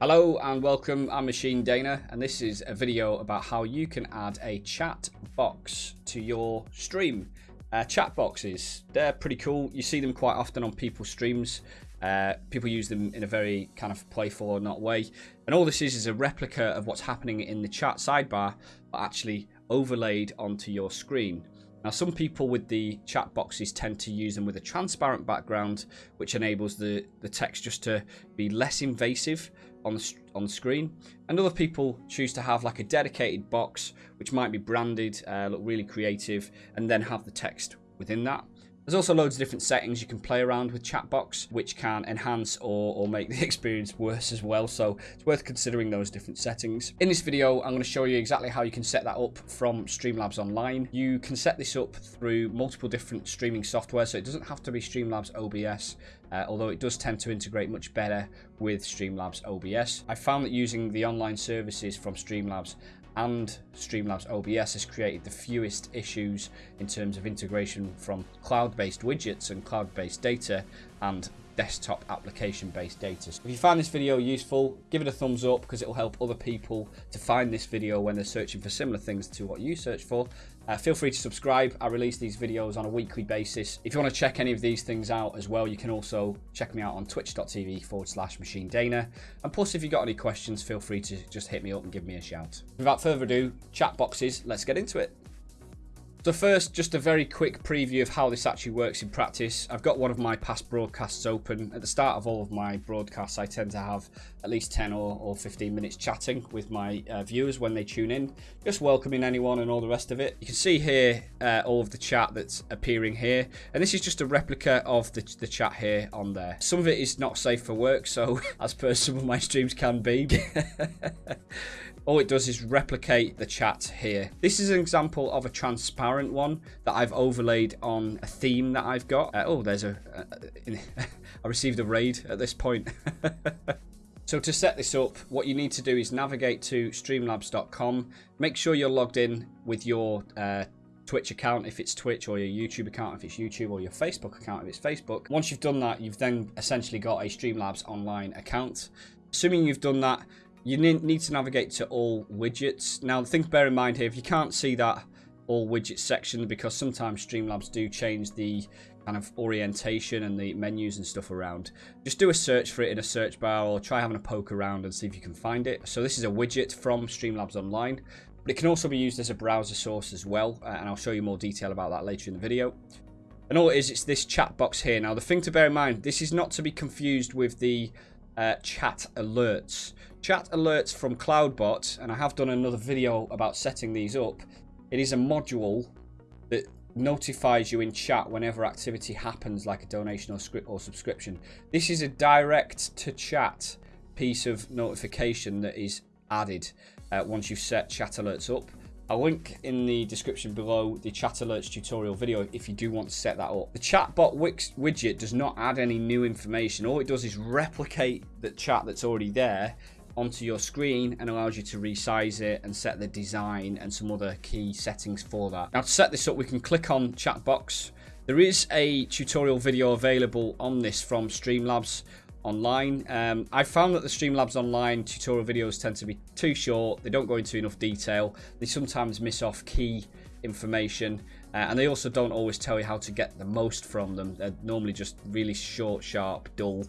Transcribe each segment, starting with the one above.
Hello and welcome, I'm Machine Dana and this is a video about how you can add a chat box to your stream. Uh, chat boxes, they're pretty cool. You see them quite often on people's streams. Uh, people use them in a very kind of playful or not way. And all this is is a replica of what's happening in the chat sidebar, but actually overlaid onto your screen. Now, some people with the chat boxes tend to use them with a transparent background, which enables the, the text just to be less invasive on the, on the screen. And other people choose to have like a dedicated box, which might be branded, uh, look really creative, and then have the text within that. There's also loads of different settings you can play around with Chatbox, which can enhance or, or make the experience worse as well. So it's worth considering those different settings. In this video, I'm going to show you exactly how you can set that up from Streamlabs Online. You can set this up through multiple different streaming software, so it doesn't have to be Streamlabs OBS, uh, although it does tend to integrate much better with Streamlabs OBS. I found that using the online services from Streamlabs and Streamlabs OBS has created the fewest issues in terms of integration from cloud-based widgets and cloud-based data and desktop application-based data. If you find this video useful, give it a thumbs up because it will help other people to find this video when they're searching for similar things to what you search for. Uh, feel free to subscribe. I release these videos on a weekly basis. If you want to check any of these things out as well, you can also check me out on twitch.tv forward slash machine dana. And plus, if you've got any questions, feel free to just hit me up and give me a shout. Without further ado, chat boxes, let's get into it. So first, just a very quick preview of how this actually works in practice. I've got one of my past broadcasts open. At the start of all of my broadcasts, I tend to have at least 10 or, or 15 minutes chatting with my uh, viewers when they tune in, just welcoming anyone and all the rest of it. You can see here uh, all of the chat that's appearing here, and this is just a replica of the, the chat here on there. Some of it is not safe for work, so as per some of my streams can be. all it does is replicate the chat here. This is an example of a transparent one that I've overlaid on a theme that I've got. Uh, oh, there's a... Uh, I received a raid at this point. So to set this up, what you need to do is navigate to streamlabs.com. Make sure you're logged in with your uh, Twitch account if it's Twitch or your YouTube account if it's YouTube or your Facebook account if it's Facebook. Once you've done that, you've then essentially got a Streamlabs online account. Assuming you've done that, you need to navigate to all widgets. Now, the thing to bear in mind here, if you can't see that all widgets section, because sometimes Streamlabs do change the kind of orientation and the menus and stuff around, just do a search for it in a search bar or try having a poke around and see if you can find it. So this is a widget from Streamlabs Online, but it can also be used as a browser source as well, uh, and I'll show you more detail about that later in the video. And all it is, it's this chat box here. Now, the thing to bear in mind, this is not to be confused with the uh, chat alerts. Chat alerts from Cloudbot, and I have done another video about setting these up. It is a module that notifies you in chat whenever activity happens like a donation or script or subscription. This is a direct to chat piece of notification that is added uh, once you've set chat alerts up. I'll link in the description below the chat alerts tutorial video if you do want to set that up. The chatbot widget does not add any new information. All it does is replicate the chat that's already there onto your screen and allows you to resize it and set the design and some other key settings for that. Now to set this up, we can click on chat box. There is a tutorial video available on this from Streamlabs online. Um, I found that the Streamlabs online tutorial videos tend to be too short. They don't go into enough detail. They sometimes miss off key information. Uh, and they also don't always tell you how to get the most from them. They're normally just really short, sharp, dull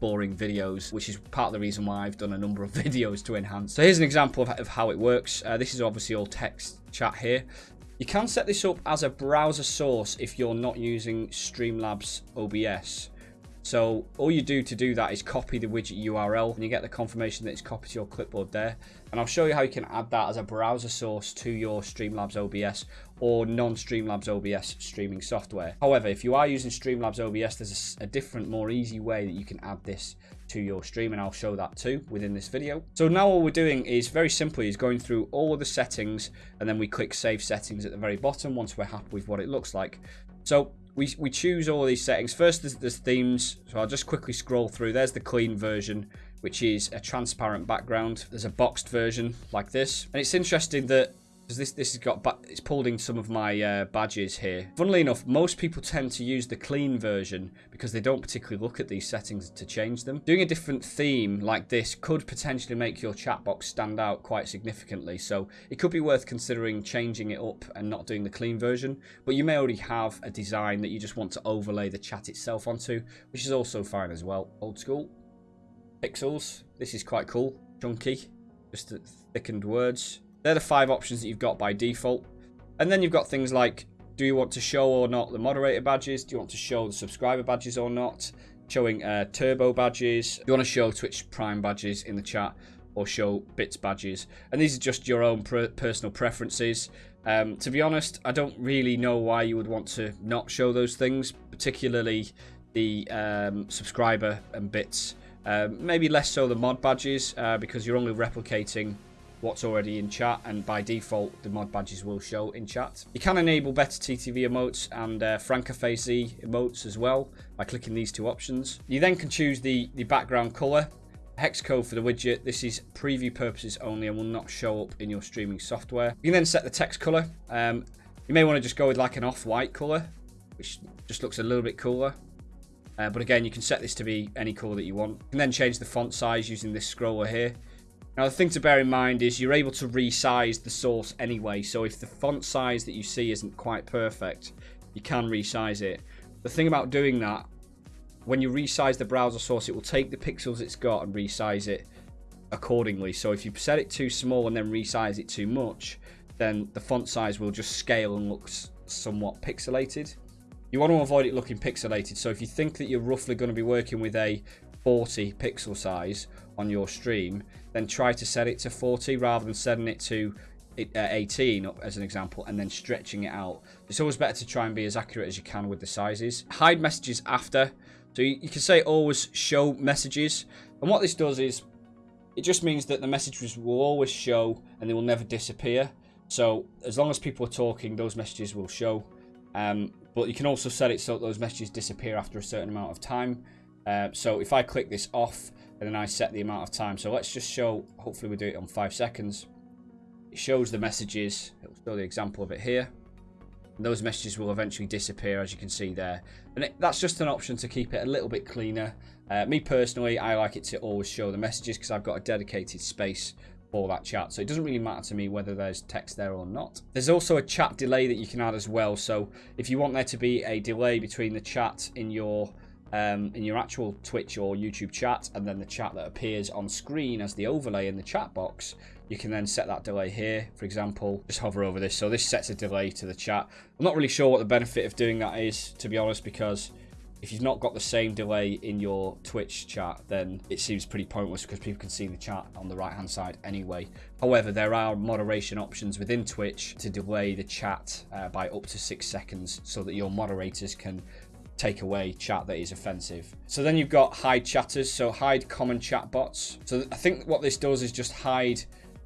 boring videos, which is part of the reason why I've done a number of videos to enhance. So here's an example of, of how it works. Uh, this is obviously all text chat here. You can set this up as a browser source if you're not using Streamlabs OBS. So all you do to do that is copy the widget URL and you get the confirmation that it's copied to your clipboard there. And I'll show you how you can add that as a browser source to your Streamlabs OBS or non-Streamlabs OBS streaming software. However, if you are using Streamlabs OBS, there's a, different, more easy way that you can add this to your stream and I'll show that too within this video. So now all we're doing is very simply is going through all of the settings and then we click save settings at the very bottom once we're happy with what it looks like. So we, we choose all these settings. First, there's, there's themes. So I'll just quickly scroll through. There's the clean version, which is a transparent background. There's a boxed version like this. And it's interesting that because this this has got it's pulled in some of my uh, badges here. Funnily enough, most people tend to use the clean version because they don't particularly look at these settings to change them. Doing a different theme like this could potentially make your chat box stand out quite significantly, so it could be worth considering changing it up and not doing the clean version. But you may already have a design that you just want to overlay the chat itself onto, which is also fine as well. Old school. Pixels. This is quite cool. Chunky. Just thickened words. They're the five options that you've got by default. And then you've got things like, do you want to show or not the moderator badges? Do you want to show the subscriber badges or not? Showing uh, turbo badges. Do you want to show Twitch Prime badges in the chat? Or show bits badges. And these are just your own personal preferences. Um, to be honest, I don't really know why you would want to not show those things, particularly the um, subscriber and bits. Um, maybe less so the mod badges, uh, because you're only replicating what's already in chat and by default the mod badges will show in chat. You can enable BetterTTV emotes and uh, emotes as well by clicking these two options. You then can choose the, the background color. Hex code for the widget. This is preview purposes only and will not show up in your streaming software. You can then set the text color. Um, you may want to just go with like an off-white color, which just looks a little bit cooler. Uh, but again, you can set this to be any color that you want. You can then change the font size using this scroller here. Now the thing to bear in mind is you're able to resize the source anyway, so if the font size that you see isn't quite perfect, you can resize it. The thing about doing that, when you resize the browser source, it will take the pixels it's got and resize it accordingly. So if you set it too small and then resize it too much, then the font size will just scale and look somewhat pixelated. You want to avoid it looking pixelated, so if you think that you're roughly going to be working with a 40 pixel size on your stream, then try to set it to 40 rather than setting it to uh, 18 as an example and then stretching it out. It's always better to try and be as accurate as you can with the sizes. Hide messages after. So you, can say always show messages. And what this does is it just means that the messages will always show and they will never disappear. So as long as people are talking, those messages will show. Um, but you can also set it so those messages disappear after a certain amount of time. Uh, so if I click this off and then I set the amount of time. So let's just show, hopefully we do it on five seconds. It shows the messages. It will show the example of it here. And those messages will eventually disappear as you can see there. And it, that's just an option to keep it a little bit cleaner. Uh, me personally, I like it to always show the messages because I've got a dedicated space for that chat. So it doesn't really matter to me whether there's text there or not. There's also a chat delay that you can add as well. So if you want there to be a delay between the chat in your um, in your actual Twitch or YouTube chat and then the chat that appears on screen as the overlay in the chat box, you can then set that delay here. For example, just hover over this. So this sets a delay to the chat. I'm not really sure what the benefit of doing that is, to be honest, because if you've not got the same delay in your Twitch chat, then it seems pretty pointless because people can see the chat on the right-hand side anyway. However, there are moderation options within Twitch to delay the chat uh, by up to six seconds so that your moderators can take away chat that is offensive. So then you've got hide chatters, so hide common chat bots. So I think what this does is just hide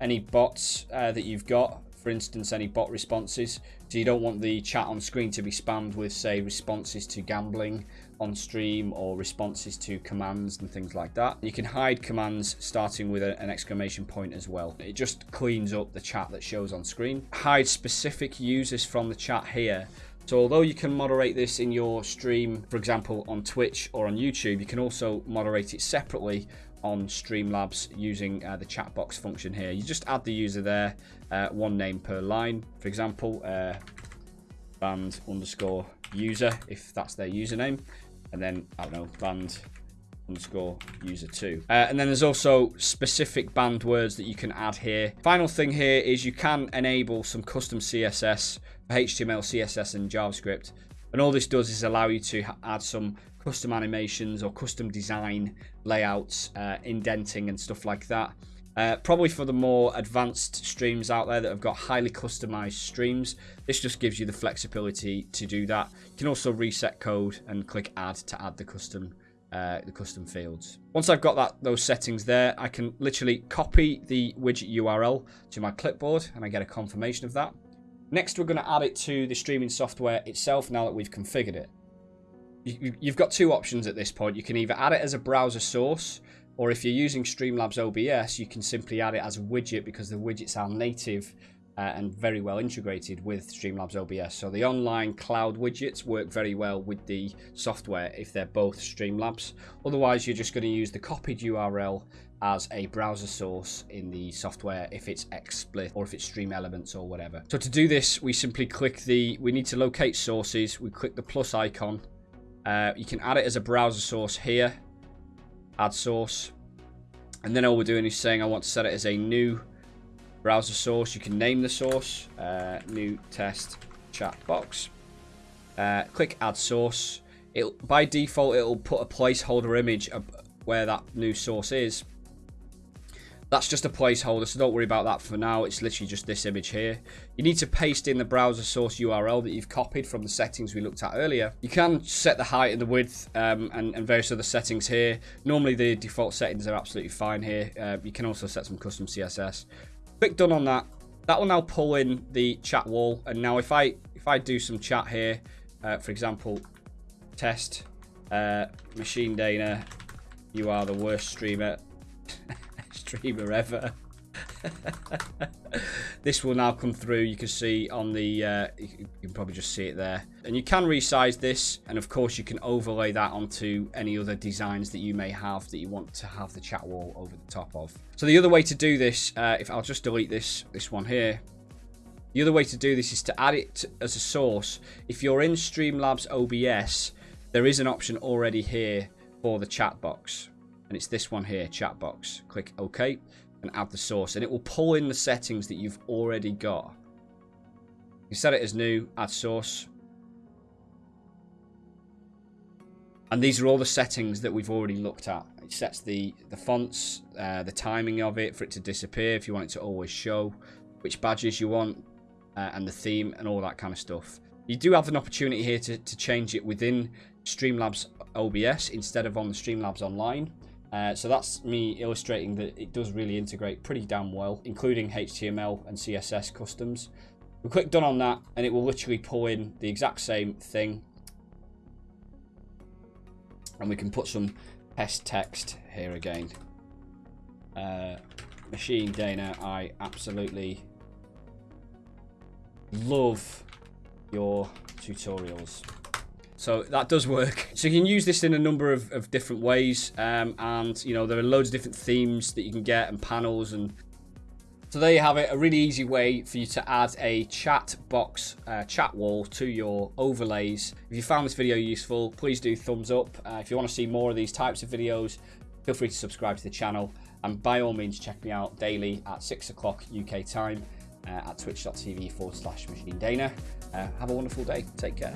any bots uh, that you've got, for instance, any bot responses. So you don't want the chat on screen to be spammed with, say, responses to gambling on stream or responses to commands and things like that. You can hide commands starting with a, an exclamation point as well. It just cleans up the chat that shows on screen. Hide specific users from the chat here so although you can moderate this in your stream, for example, on Twitch or on YouTube, you can also moderate it separately on Streamlabs using uh, the chat box function here. You just add the user there, uh, one name per line. For example, uh, banned underscore user, if that's their username. And then, I don't know, banned underscore user two. Uh, and then there's also specific banned words that you can add here. Final thing here is you can enable some custom CSS HTML, CSS, and JavaScript. And all this does is allow you to add some custom animations or custom design layouts, uh, indenting and stuff like that. Uh, probably for the more advanced streams out there that have got highly customized streams, this just gives you the flexibility to do that. You can also reset code and click add to add the custom uh, the custom fields. Once I've got that those settings there, I can literally copy the widget URL to my clipboard and I get a confirmation of that. Next, we're going to add it to the streaming software itself now that we've configured it. You've got two options at this point. You can either add it as a browser source, or if you're using Streamlabs OBS, you can simply add it as a widget because the widgets are native uh, and very well integrated with Streamlabs OBS. So the online cloud widgets work very well with the software if they're both Streamlabs. Otherwise, you're just going to use the copied URL as a browser source in the software if it's XSplit or if it's StreamElements or whatever. So to do this, we simply click the, we need to locate sources. We click the plus icon. Uh, you can add it as a browser source here. Add source. And then all we're doing is saying I want to set it as a new browser source. You can name the source. Uh, new test chat box. Uh, click add source. It'll, by default, it'll put a placeholder image where that new source is. That's just a placeholder, so don't worry about that for now. It's literally just this image here. You need to paste in the browser source URL that you've copied from the settings we looked at earlier. You can set the height and the width um, and, and, various other settings here. Normally the default settings are absolutely fine here. Uh, you can also set some custom CSS. Click done on that. That will now pull in the chat wall. And now if I if I do some chat here, uh, for example, test, uh, Machine Dana, you are the worst streamer. streamer ever. this will now come through. You can see on the, uh, you can probably just see it there. And you can resize this. And of course, you can overlay that onto any other designs that you may have that you want to have the chat wall over the top of. So the other way to do this, uh, if I'll just delete this, this one here. The other way to do this is to add it as a source. If you're in Streamlabs OBS, there is an option already here for the chat box and it's this one here, chat box. Click OK and add the source, and it will pull in the settings that you've already got. You set it as new, add source. And these are all the settings that we've already looked at. It sets the, the fonts, uh, the timing of it for it to disappear if you want it to always show, which badges you want, uh, and the theme and all that kind of stuff. You do have an opportunity here to, to change it within Streamlabs OBS instead of on the Streamlabs Online. Uh, so that's me illustrating that it does really integrate pretty damn well, including HTML and CSS customs. We click done on that and it will literally pull in the exact same thing. And we can put some test text here again. Uh, Machine Dana, I absolutely love your tutorials. So that does work. So you can use this in a number of, of different ways. Um, and, you know, there are loads of different themes that you can get and panels. And so there you have it. A really easy way for you to add a chat box, uh, chat wall to your overlays. If you found this video useful, please do thumbs up. Uh, if you want to see more of these types of videos, feel free to subscribe to the channel. And by all means, check me out daily at 6 o'clock UK time uh, at twitch.tv forward slash machine dana. Uh, have a wonderful day. Take care.